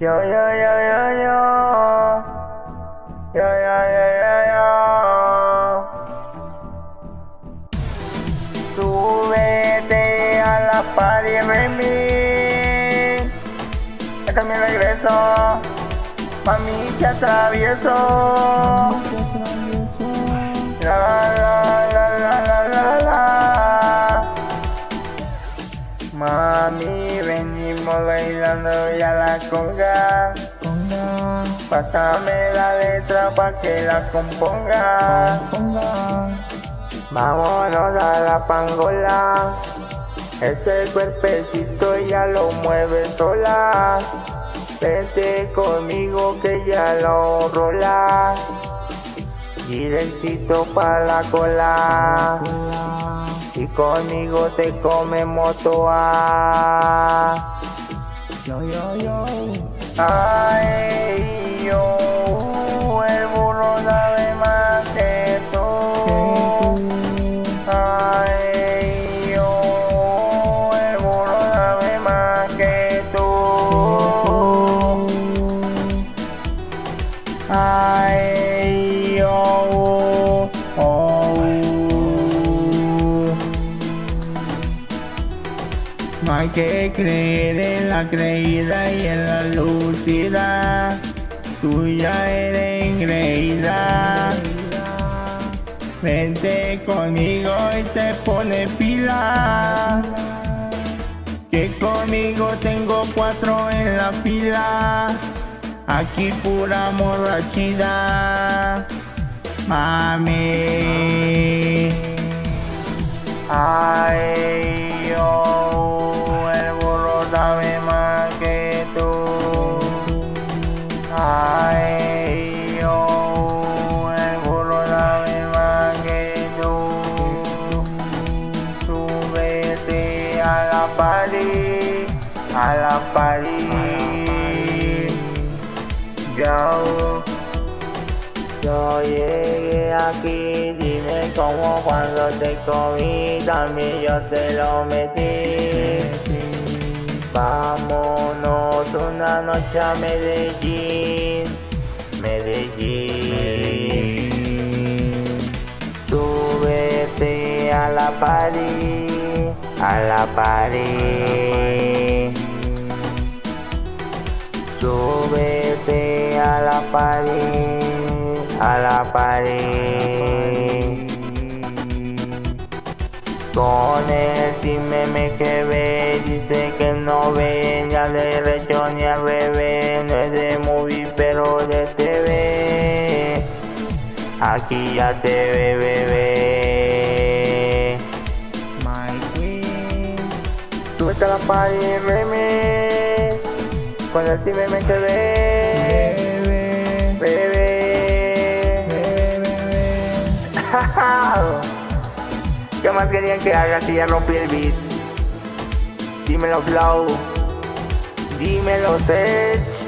Yo, yo, yo, yo, yo. Yo, yo, yo, yo, yo. Súbete a la party remix. Acá me regreso. Mami, que atravieso. Mami, venimos bailando ya la conga. Pásame la letra pa' que la componga. Vámonos a la pangola. Ese cuerpecito ya lo mueve sola. Vente conmigo que ya lo rola. Directito pa' la cola. Y conmigo te comemos toa. Yo, yo, yo. Ay, hay que creer en la creída y en la lucida. Tú ya eres engreída. Vente conmigo y te pone pila. Que conmigo tengo cuatro en la fila. Aquí pura morrachida. Mami. Ay, Súbete a la party. Yo, yo llegué aquí, dime cómo cuando te comí, también yo te lo metí. Vámonos una noche a Medellín, Medellín. Súbete a la party, a la party. Súbete a la party, a la party. Con el meme que ve, dice que no ve ni al derecho ni al revés. No es de movie, pero de TV. Aquí ya te ve, bebé. Súbete a la party, remix. Con el meme que ve, Bebé, bebé. bebé, bebé. ¿Qué más querían que haga si ya rompí el beat? Dímelo Flow, dímelo Sech.